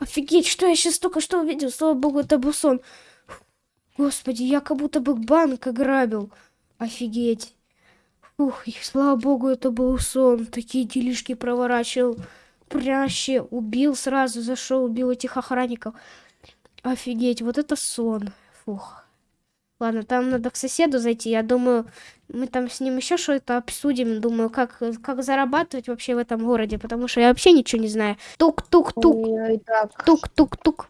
Офигеть, что я сейчас только что увидел? Слава богу, это был сон. Господи, я как будто бы банк ограбил. Офигеть. Ух, и слава богу, это был сон. Такие делишки проворачивал. Пряще убил сразу, зашел, убил этих охранников. Офигеть, вот это сон. Фух. Ладно, там надо к соседу зайти. Я думаю, мы там с ним еще что-то обсудим. Думаю, как, как зарабатывать вообще в этом городе, потому что я вообще ничего не знаю. Тук-тук-тук. Тук-тук-тук.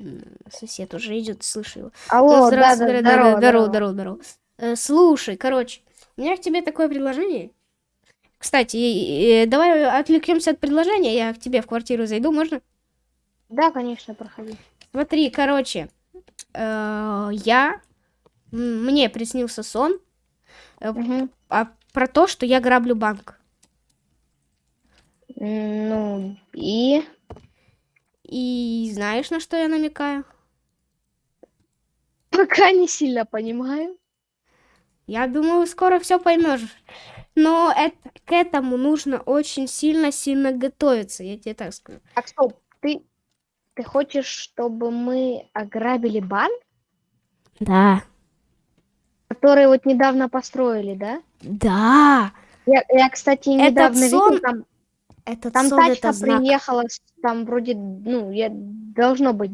М, Сосед уже идет, слышу его. Алло, Ну, да, да, здравствуй, здорово, здорово, здорово, здорово. Э, слушай, короче, у меня к тебе такое предложение. Кстати, э, э, давай отвлекемся от предложения, я к тебе в квартиру зайду, можно? Да, конечно, проходи. Смотри, короче, э, я, мне приснился сон э, Мгм. а, про то, что я граблю банк. Ну, и... И знаешь, на что я намекаю? Пока не сильно понимаю. Я думаю, скоро все поймешь. Но это, к этому нужно очень сильно-сильно готовиться, я тебе так скажу. Так, стоп, ты... Ты хочешь, чтобы мы ограбили банк, Да. который вот недавно построили, да? Да. Я, я кстати, Этот недавно сон- видел, там, Этот там сон тачка это приехала, там вроде, ну, я, должно быть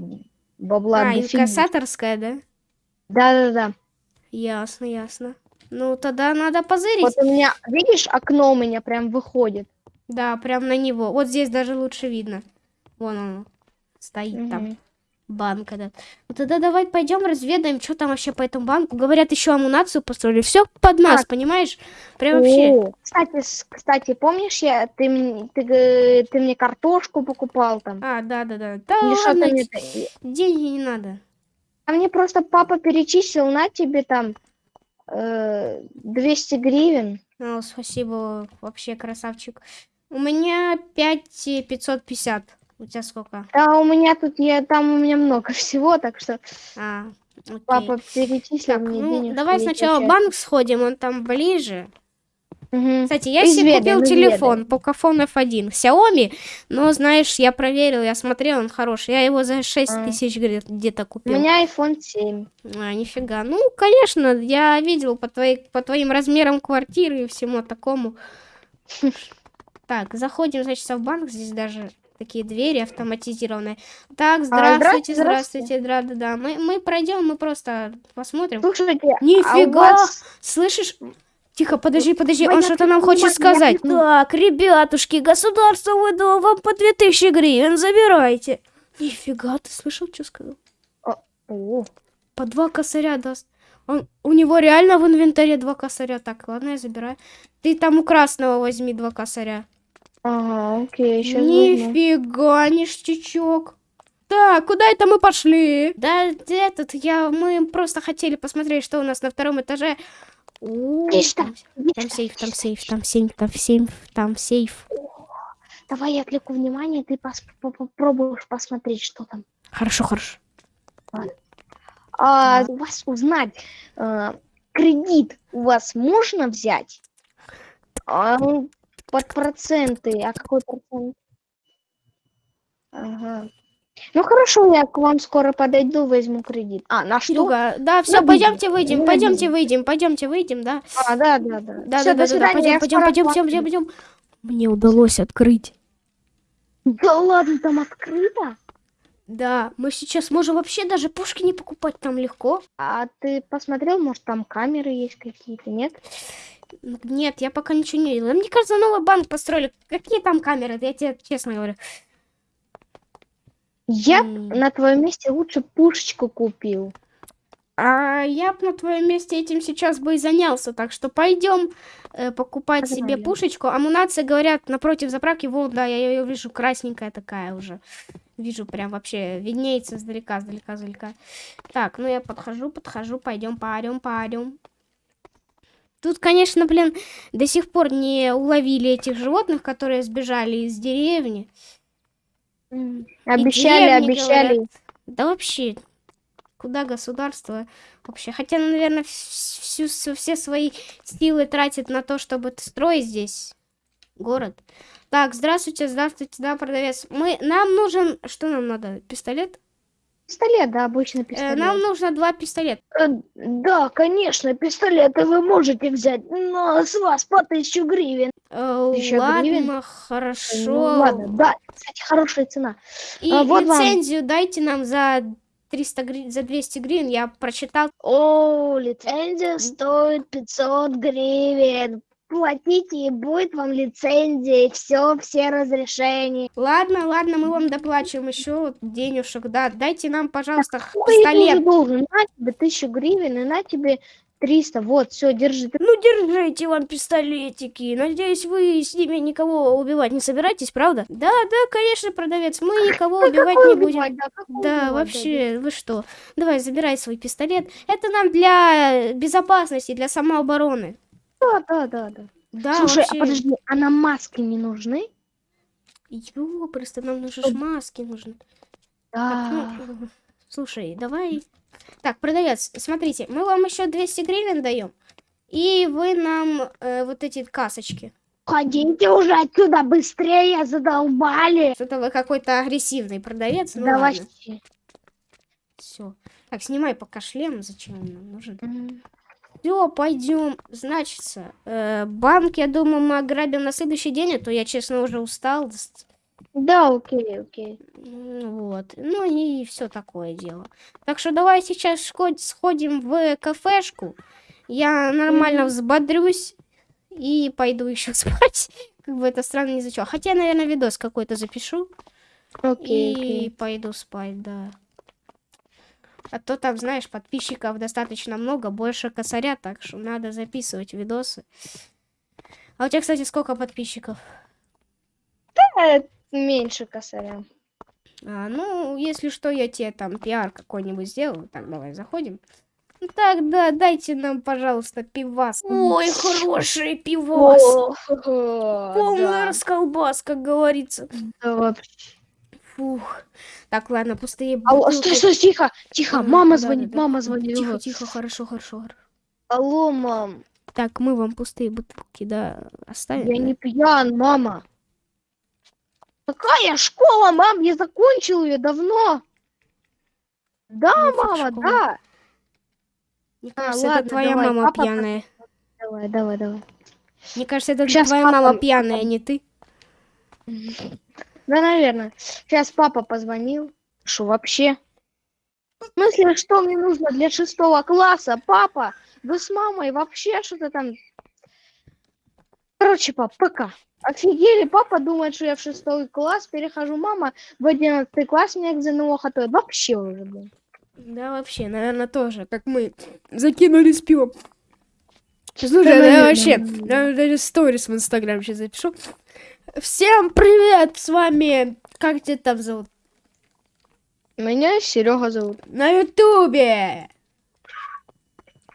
бабла А, инкассаторская, да? Да-да-да. Ясно, ясно. Ну, тогда надо позырить. Вот у меня, видишь, окно у меня прям выходит. Да, прям на него. Вот здесь даже лучше видно. Вон он стоит там. Мгм. Банк этот. Ну тогда давай пойдем разведаем, что там вообще по этому банку. Говорят, еще амунацию построили. Все под нас, Так. понимаешь? Прям вообще. О, Кстати, с- кстати, помнишь, я, ты, ты, ты мне картошку покупал там? А, да, да, да. Да Или ладно, мне... деньги не надо. А мне просто папа перечислил на тебе там 200 гривен. О, спасибо, вообще красавчик. У меня 5550. У тебя сколько? Да, у меня тут, я, там у меня много всего, так что А, окей. папа перечислил Так, мне ну, денег. давай сначала в банк сходим, он там ближе. Кстати, я себе купил телефон, изведаем. Pocophone F1, Xiaomi, но, знаешь, я проверил, я смотрел, он хороший. Я его за 6 А. тысяч где- где-то У купил. меня iPhone 7. А, нифига. Ну, конечно, я видел по, твоей, по твоим размерам квартиры и всему такому. Так, заходим, значит, в банк. Здесь даже такие двери автоматизированные. Так, здравствуйте, здравствуйте, здравствуйте, да-да-да. Мы, мы пройдем, мы просто посмотрим. Слушайте, а у Нифига! вас... Слышишь? Тихо, подожди, подожди, Ой, он я что-то нам хочет сказать. понимаю. Так, ребятушки, государство выдало вам по 2000 гривен, забирайте. Нифига, ты слышал, что сказал? О, По два косаря даст. Он, у него реально в инвентаре два косаря. Так, ладно, я забираю. Ты там у красного возьми два косаря. ага, окей, сейчас Нифига, ништячок. Так, куда это мы пошли? Да, этот, я, мы просто хотели посмотреть, что у нас на втором этаже. Там, сейф, там сейф, там сейф, там сейф, там сейф. Давай я отвлеку внимание, ты пос- попробуешь посмотреть, что там. Хорошо, хорошо. А, у вас узнать, э, кредит у вас можно взять? А, под проценты. А какой процент? Ага. Ну хорошо, я к вам скоро подойду, возьму кредит. А, на что? Серега, да, все, На пойдемте выйдем, на пойдемте выйдем, пойдемте выйдем, да. А, да, да, да. Да, Всё, да, да, да, пойдем, пойдем, пойдем, пойдем, вам пойдем. Мне удалось открыть. Да ладно, там открыто? Да, мы сейчас можем вообще даже пушки не покупать, там легко. А ты посмотрел, может там камеры есть какие-то, нет? Нет, я пока ничего не видела. Мне кажется, новый банк построили. Какие там камеры? Я тебе честно говорю. Я б М. на твоем месте лучше пушечку купил. А я бы на твоем месте этим сейчас бы и занялся. Так что пойдем э, покупать себе Погнали. пушечку. Амунация, говорят, напротив заправки. Вон, да, я ее вижу, красненькая такая уже. Вижу прям вообще, виднеется издалека, издалека, издалека. Так, ну я подхожу, подхожу, пойдем, парем, парем. Тут, конечно, блин, до сих пор не уловили этих животных, которые сбежали из деревни. Обещали, обещали. говорят. Да вообще, куда государство вообще? Хотя, наверное, всю, с- все свои силы тратит на то, чтобы строить здесь город. Так, здравствуйте, здравствуйте, да, продавец. Мы, нам нужен, что нам надо, пистолет? Пистолет, да, обычный Э, пистолет. нам нужно два пистолета. Э, Да, конечно, пистолеты вы можете взять, но с вас по тысячу гривен. Э, Тысяча ладно, гривен? хорошо. Ну, ладно, да, кстати, хорошая цена. И А, вот вам. лицензию дайте нам за 300 гривен, за 200 гривен, я прочитал. О, лицензия стоит 500 гривен. Платите, и будет вам лицензия, и все, все разрешения. Ладно, ладно, мы вам доплачиваем еще денежек, да. Дайте нам, пожалуйста, пистолет. должен. На тебе тысячу гривен, и на тебе 300. Вот, все, держи. Ты- Ну, держите вам пистолетики. Надеюсь, вы с ними никого убивать не собираетесь, правда? Да, да, конечно, продавец, мы никого Да убивать не будем. убивать, Да, какой Да, убивать, вообще, вы что? Давай, забирай свой пистолет. Это нам для безопасности, для самообороны. Да, да, да, да. Да, Слушай, вообще. а подожди, а нам маски не нужны? Ё, просто нам нужны ж маски нужны. Так, Да. ну, э, слушай, давай. Так, продавец, смотрите, мы вам еще 200 гривен даем. И вы нам э, вот эти касочки. Ходите уже отсюда быстрее, задолбали. Что-то вы какой-то агрессивный продавец. Ну да ладно, вообще. все. Так, снимай пока шлем, зачем он нам нужен. М. Все, пойдем. Значит, э, банк, я думаю, мы ограбим на следующий день, а то я, честно, уже устал. Да, окей, окей. Вот. Ну и все такое дело. Так что давай сейчас сходим в кафешку. Я нормально взбодрюсь и пойду еще спать. Как бы это странно не звучало. Хотя, наверное, видос какой-то запишу. Окей, и окей. пойду спать, да. А то там, знаешь, подписчиков достаточно много, больше косаря, так что надо записывать видосы. А у тебя, кстати, сколько подписчиков? Э, Меньше косаря. А, ну, если что, я тебе там пиар какой-нибудь сделаю. Так, давай заходим. Ну, Так, да, дайте нам, пожалуйста, пивас. Ой, хороший пивас. Полный да. расколбас, как говорится. Да вообще. Фух. Так, ладно, пустые Алло, бутылки. стой, стой, тихо, тихо, Да, мама да, звонит, да, да. мама звонит. Тихо, тихо, хорошо, хорошо. хорошо. Алло, мам, Так, мы вам пустые бутылки, да, оставим. я да? не пьян, мама. Какая школа, мам, я закончил ее давно. Да, Нафиг мама, школа. да. Мне А, кажется, ладно, это твоя давай, мама папа пьяная. Давай, давай, давай. Мне кажется, это Щас твоя папа- мама пьяная, а не ты. Да, наверное. Сейчас папа позвонил. Что вообще? В смысле, что мне нужно для шестого класса? Папа, вы с мамой вообще что-то там... Короче, пап, пока. Офигели, папа думает, что я в шестой класс перехожу. Мама в одиннадцатый класс меня к ЗНО готовит. Вообще уже, блин. Да, вообще, наверное, тоже, как мы закинулись пивом. Слушай, Да, да, наверное, вообще, я даже сторис в Инстаграм сейчас запишу. Всем привет, с вами, как тебя там зовут? Меня Серега зовут. На Ютубе.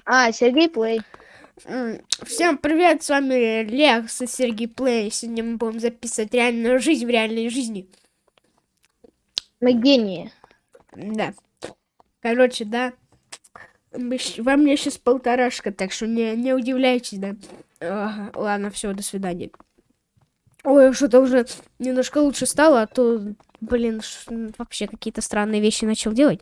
А, Сергей Плей. Всем привет, с вами Лекс и Сергей Плей. Сегодня мы будем записывать реальную жизнь в реальной жизни. Мы гении. Да. Короче, да. Во мне сейчас полторашка, так что не, не удивляйтесь, да. Ага, ладно, все, до свидания. Ой, что-то уже немножко лучше стало, а то, блин, вообще какие-то странные вещи начал делать.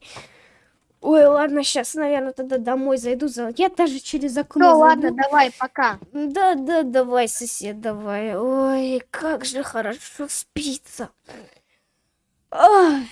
Ой, ладно, сейчас, наверное, тогда домой зайду. За... Я даже через окно Ну ладно, давай, пока. Да, да, давай, сосед, давай. Ой, как же хорошо спится. Ой.